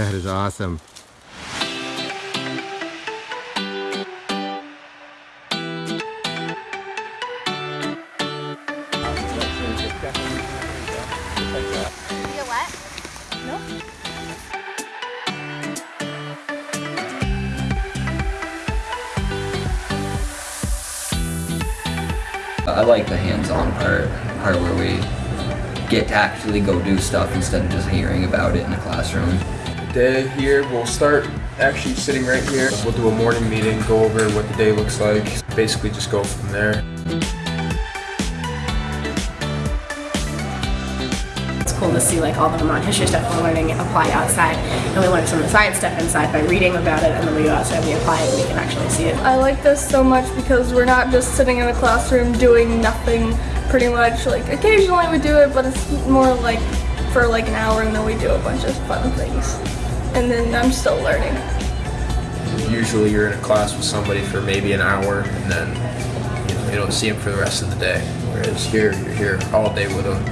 That is awesome. I like the hands-on part, part where we get to actually go do stuff instead of just hearing about it in a classroom. Day here. We'll start actually sitting right here. We'll do a morning meeting, go over what the day looks like. Basically just go from there. It's cool to see like all the Vermont history stuff we're learning apply outside, and we learn some of the science stuff inside by reading about it, and then we go outside and we apply it, and we can actually see it. I like this so much because we're not just sitting in a classroom doing nothing pretty much. Like occasionally we do it, but it's more like for like an hour and then we do a bunch of fun things. And then I'm still learning. Usually you're in a class with somebody for maybe an hour and then you, know, you don't see them for the rest of the day. Whereas here, you're here all day with them.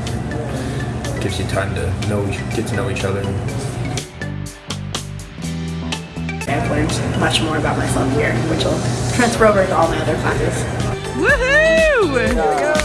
Gives you time to know, each- get to know each other. I've learned much more about myself here, which will transfer over to all my other classes. Woohoo!